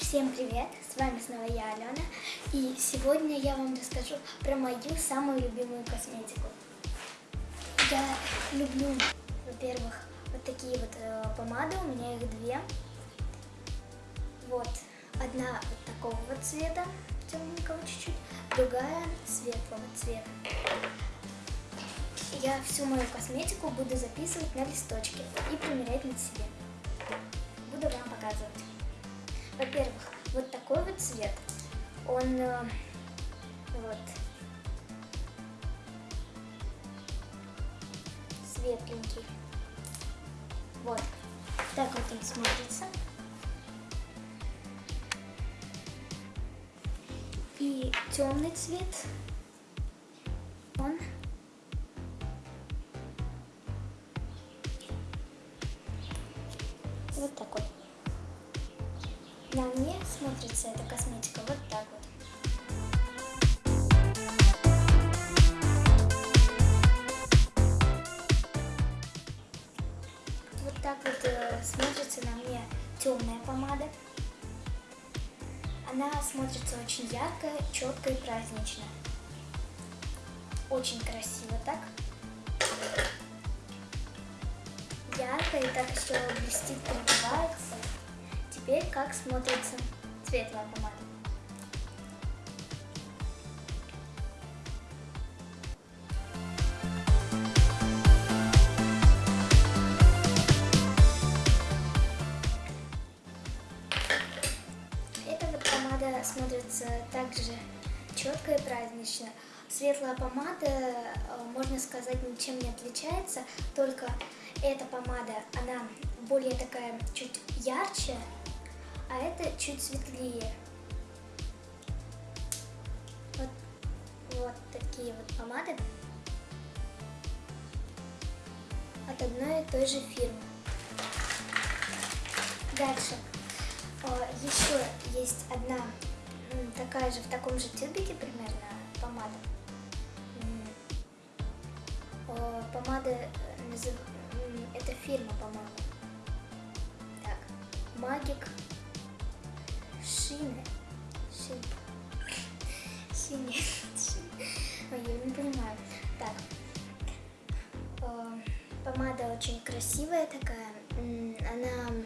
Всем привет! С вами снова я, Алена. И сегодня я вам расскажу про мою самую любимую косметику. Я люблю, во-первых, вот такие вот э, помады, у меня их две. Вот, одна вот такого вот цвета, темненького чуть-чуть, другая светлого цвета. Я всю мою косметику буду записывать на листочке и примерять на себе. Буду вам показывать. Во-первых, вот такой вот цвет. Он э, вот светленький. Вот. Так вот он смотрится. И темный цвет. Темная помада. Она смотрится очень ярко, четко и празднично. Очень красиво так. Ярко и так все блестит, пробивается. Теперь как смотрится светлая помада. Четко и празднично. Светлая помада, э, можно сказать, ничем не отличается, только эта помада, она более такая чуть ярче, а это чуть светлее. Вот, вот такие вот помады от одной и той же фирмы. Дальше. Э, Еще есть одна такая же в таком же тюбике примерно помада. Э, Помада, э, это фирма помада. Так, Магик Шины. Шин. Шини. Шин. Ой, я не понимаю. Так. Э, Помада очень красивая такая. Она,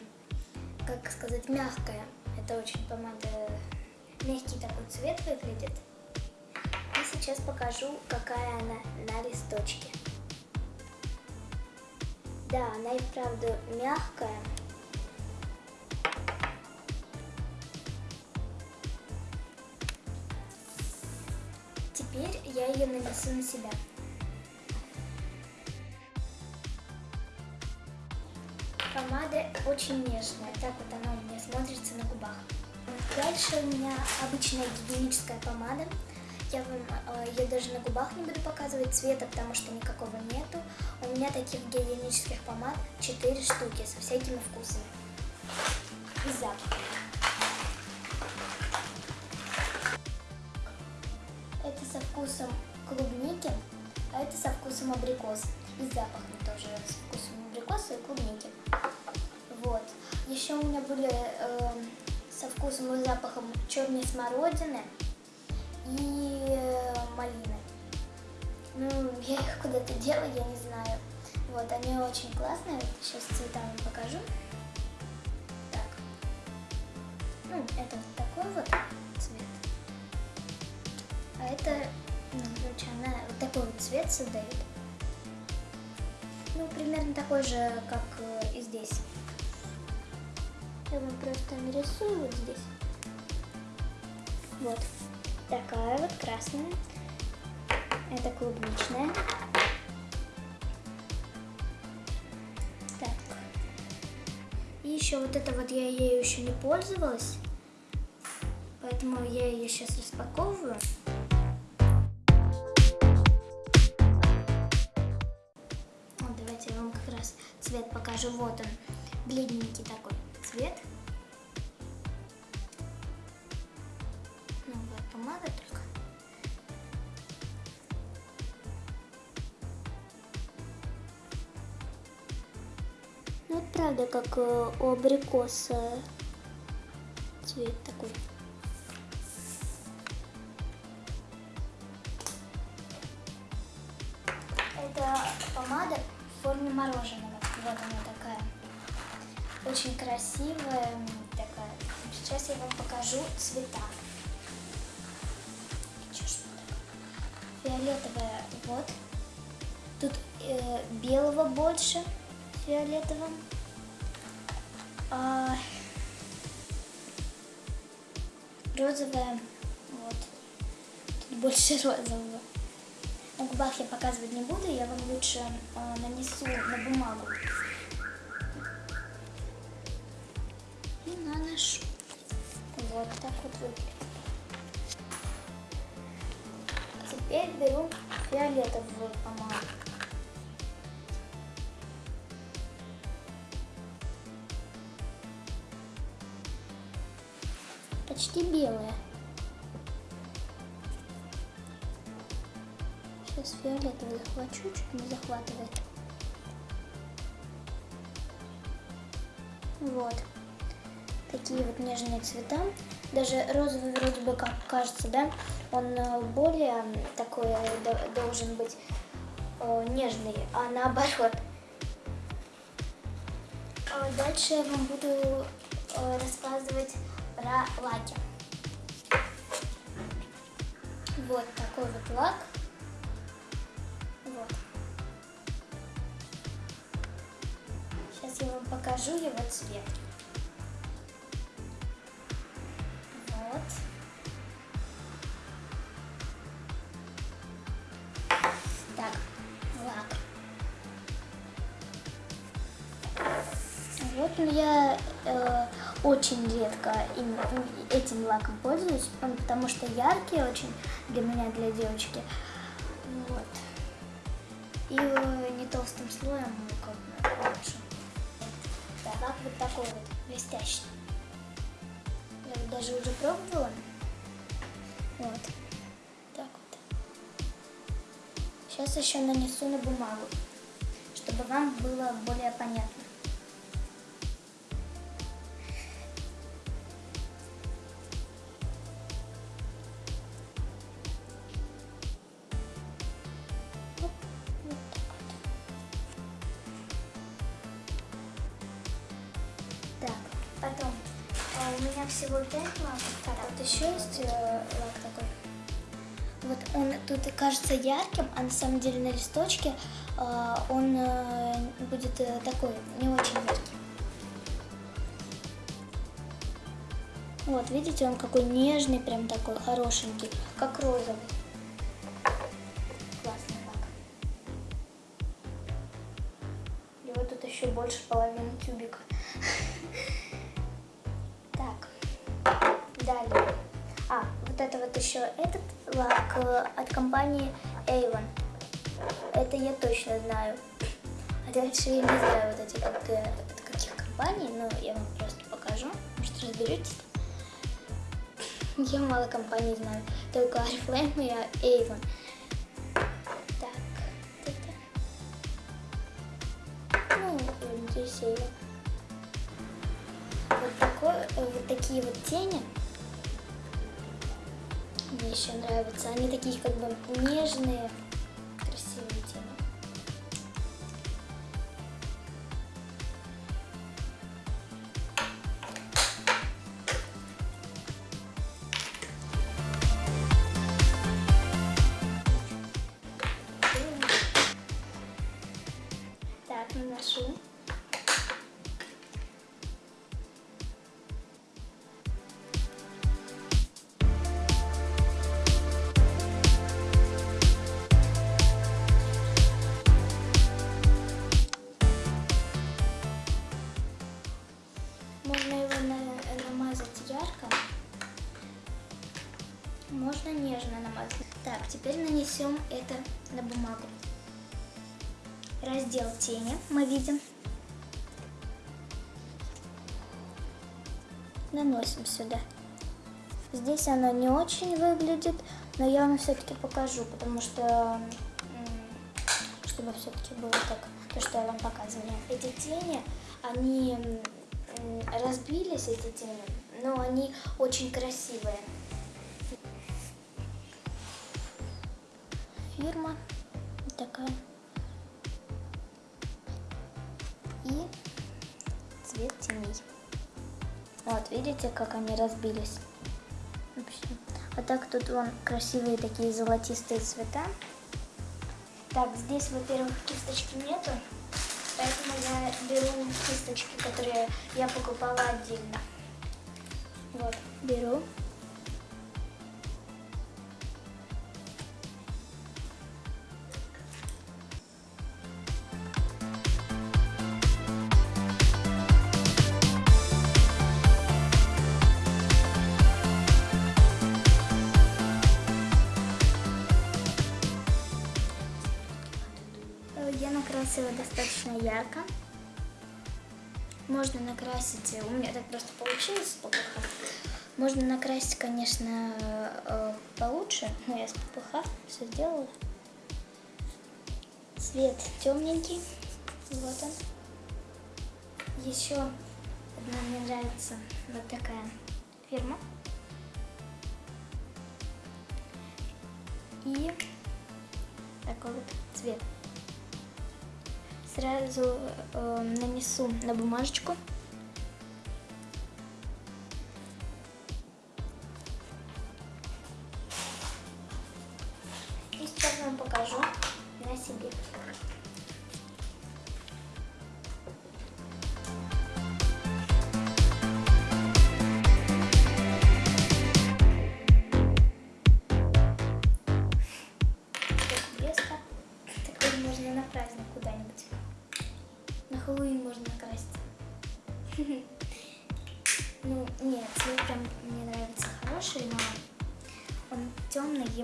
как сказать, мягкая. Это очень помада. Мягкий такой цвет выглядит. И сейчас покажу, какая она на листочке. Да, она и вправду мягкая. Теперь я ее нанесу на себя. Помада очень нежная, так вот она у меня смотрится на губах. Дальше у меня обычная гигиеническая помада. Я вам ее даже на губах не буду показывать цвета, потому что никакого нету. У меня таких гигиенических помад 4 штуки со всякими вкусами. И запахами. Это со вкусом клубники, а это со вкусом абрикоса. И запахом тоже со вкусом абрикоса и клубники. Вот. Еще у меня были э, со вкусом и запахом черной смородины и э, малины. Ну, я их куда-то делаю, я не знаю. Вот, они очень классные. Сейчас цвета вам покажу. Так. Ну, это вот такой вот цвет. А это, ну, короче, она вот такой вот цвет создает. Ну, примерно такой же, как э, и здесь. Я вам просто нарисую вот здесь. Вот. Такая вот красная. Это клубничная. Так. И еще вот это вот я ею еще не пользовалась. Поэтому я ее сейчас распаковываю. Вот, давайте я вам как раз цвет покажу. Вот он, бледненький такой цвет. Новая помада только. Ну, вот правда, как э, у абрикоса цвет такой. Это помада в форме мороженого. Вот она такая. Очень красивая такая. Сейчас я вам покажу цвета. Фиолетовая вот. Тут э, белого больше фиолетового. А, розовая вот. Тут больше розового. На губах я показывать не буду, я вам лучше э, нанесу на бумагу. И наношу. Вот так вот выглядит. Теперь беру фиолетовую помаду. Почти белая. Сейчас фиолетовый захвачу, чуть не захватывает. Вот. Такие вот нежные цвета. Даже розовый вроде бы как кажется, да? Он э, более такой э, должен быть э, нежный, а наоборот. Дальше я вам буду рассказывать про лаки. Вот такой вот лак. Вот. Сейчас я вам покажу его цвет. Так, лак. Вот я э, очень редко им, этим лаком пользуюсь, потому что яркий очень для меня, для девочки. Вот. И э, не толстым слоем, ну, как бы лучше. Да, лак вот такой вот, блестящий. Я даже уже пробовала. Вот. Так вот. Сейчас еще нанесу на бумагу, чтобы вам было более понятно. Есть э, лак такой. Вот он тут кажется ярким, а на самом деле на листочке э, он э, будет э, такой, не очень яркий. Вот, видите, он какой нежный, прям такой хорошенький, как розовый. Классный лак. И вот тут еще больше половины тюбика. Это вот еще этот лак э, от компании Avon. Это я точно знаю. А дальше я не знаю вот эти как, э, от каких компаний, но я вам просто покажу. Может разберетесь. Я мало компаний знаю. Только Oriflame и Avon. Так. Ну, здесь Avon. Вот, такой, э, вот такие вот тени мне еще нравятся. Они такие как бы нежные, тени мы видим. Наносим сюда. Здесь оно не очень выглядит, но я вам все-таки покажу, потому что, чтобы все-таки было так, то, что я вам показывала. Эти тени, они разбились, эти тени, но они очень красивые. Фирма видите, как они разбились? А так тут вон красивые такие золотистые цвета. Так, здесь, во-первых, кисточки нету, поэтому я беру кисточки, которые я покупала отдельно. Вот, беру. Ярко. Можно накрасить, э, у меня так просто получилось ППХ. Можно накрасить, конечно, э, получше, но я с ППХ все сделала. Цвет темненький, вот он. Еще одна мне нравится вот такая фирма. И такой вот цвет сразу э, нанесу на бумажечку. И сейчас вам покажу на себе.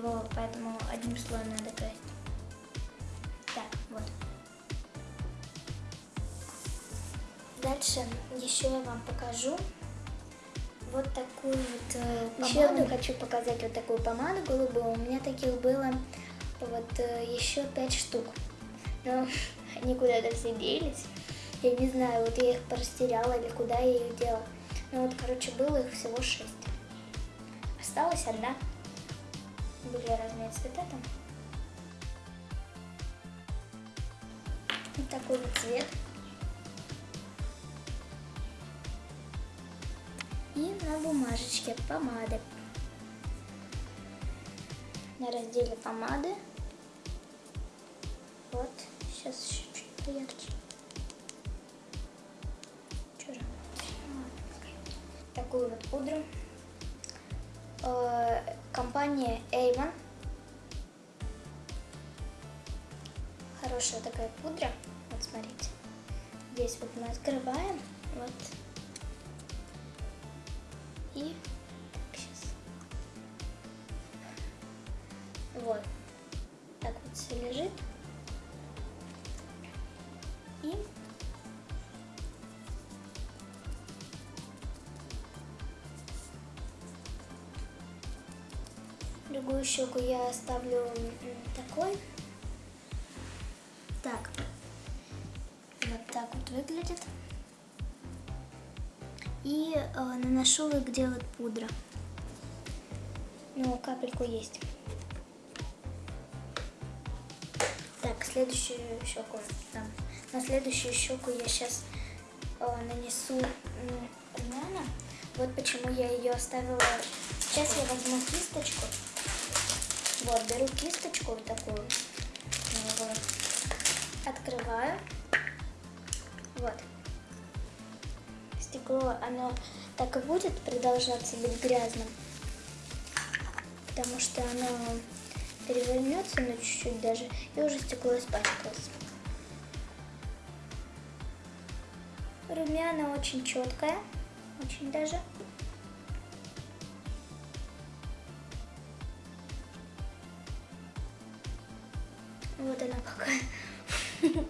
Его поэтому одним слоем надо красить. Так, вот. Дальше еще я вам покажу вот такую вот э, Еще помаду. хочу показать вот такую помаду голубую. У меня таких было вот э, еще пять штук. Но они куда-то все делись. Я не знаю, вот я их порастеряла или куда я их дела. Ну вот, короче, было их всего шесть. Осталась одна. Были разные цвета там. Вот такой вот цвет. И на бумажечке помады. На разделе помады. Вот, сейчас еще чуть поярче. Чё же? Такую вот пудру. Э, Компания Avon. Хорошая такая пудра. Вот смотрите. Здесь вот мы открываем. Вот. И так, сейчас. Вот. Так вот все лежит. И другую щеку я оставлю такой. Так. Вот так вот выглядит. И э, наношу где вот пудра. Ну, капельку есть. Так, следующую щеку. Там. На следующую щеку я сейчас нанесу м, румяна. Вот почему я ее оставила. Сейчас я возьму кисточку. Вот, беру кисточку вот такую. Вот. Открываю. Вот. Стекло, оно так и будет продолжаться быть грязным. Потому что оно перевернется, ну чуть-чуть даже, и уже стекло испачкалось. Румяна очень четкая, очень даже. Вот она какая.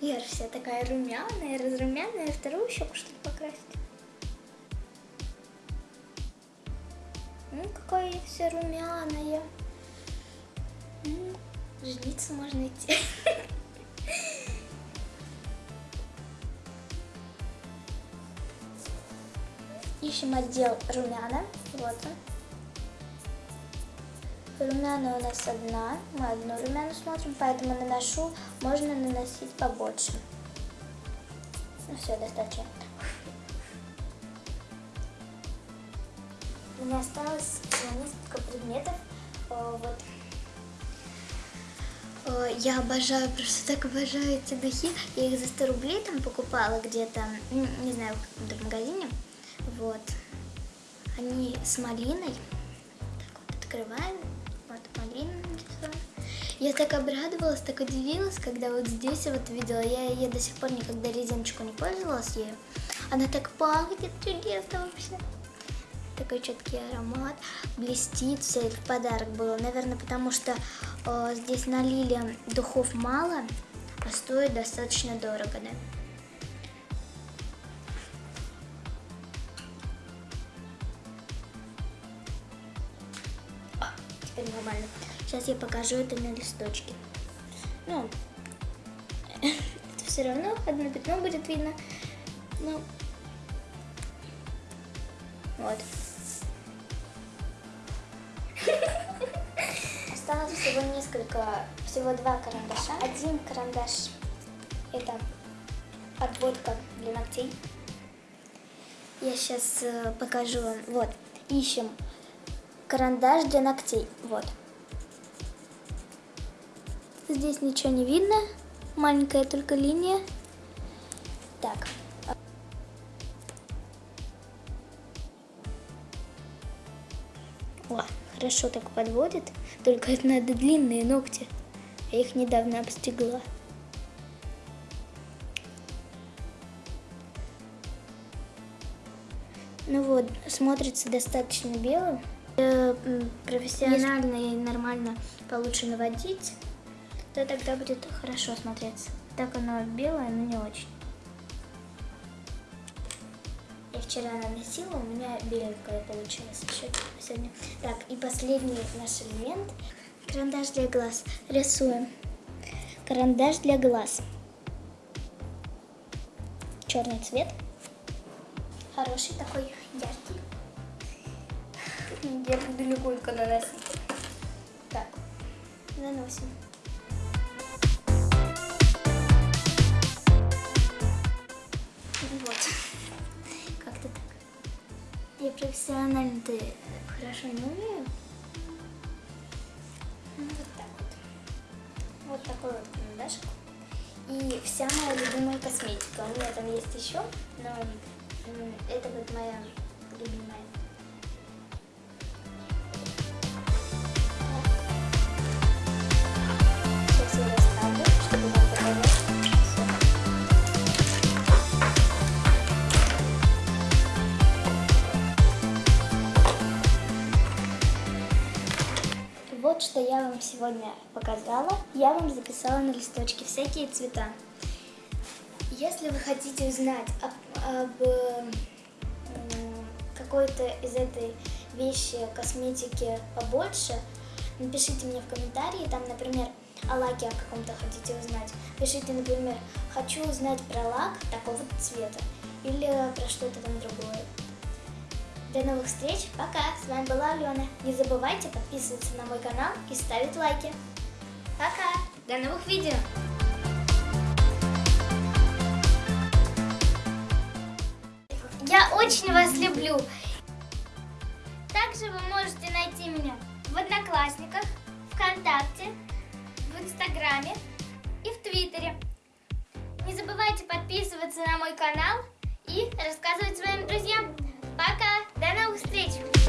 Я же вся такая румяная, разрумяная. Вторую щеку что ли покрасить? Ну, какая я вся румяная. Жениться можно идти. ищем отдел румяна. Вот он. Румяна у нас одна. Мы одну румяну смотрим, поэтому наношу. Можно наносить побольше. Ну все, достаточно. У меня осталось несколько предметов. Вот. Я обожаю, просто так обожаю эти духи. Я их за 100 рублей там покупала где-то, не знаю, в каком-то магазине. Вот. Они с малиной. Так вот, открываем. Вот, малина Я так обрадовалась, так удивилась, когда вот здесь вот видела. Я, я до сих пор никогда резиночку не пользовалась ею. Она так пахнет чудесно вообще такой четкий аромат, блестит, все это в подарок было. Наверное, потому что э, здесь налили духов мало, а стоит достаточно дорого, да? Нормально. Сейчас я покажу это на листочке. Ну, это все равно одно пятно будет видно. Ну, вот. Осталось всего несколько, всего два карандаша. Один карандаш это отводка для ногтей. Я сейчас э, покажу вам. Вот, ищем карандаш для ногтей. Вот. Здесь ничего не видно. Маленькая только линия. Так, О, хорошо так подводит, только это надо длинные ногти. Я их недавно обстегла. Ну вот, смотрится достаточно белым. Э, профессионально и нормально получше наводить, то тогда будет хорошо смотреться. Так оно белое, но не очень вчера наносила, у меня беленькая получилась еще сегодня. Так, и последний наш элемент. Карандаш для глаз. Рисуем. Карандаш для глаз. Черный цвет. Хороший такой, яркий. Я буду легонько наносить. Так, наносим. Я профессионально-то хорошо не умею. Ну, вот так вот. Вот такой вот карандашик. И вся моя любимая косметика. У меня там есть еще, но это вот моя любимая. Что я вам сегодня показала. Я вам записала на листочке всякие цвета. Если вы хотите узнать об, об какой-то из этой вещи, косметики побольше, напишите мне в комментарии, там, например, о лаке о каком-то хотите узнать. Пишите, например, хочу узнать про лак такого цвета или про что-то там другое. До новых встреч, пока! С вами была Алена. Не забывайте подписываться на мой канал и ставить лайки. Пока! До новых видео! Я очень вас люблю! Также вы можете найти меня в Одноклассниках, ВКонтакте, в Инстаграме и в Твиттере. Не забывайте подписываться на мой канал и рассказывать своим друзьям. До новых встреч!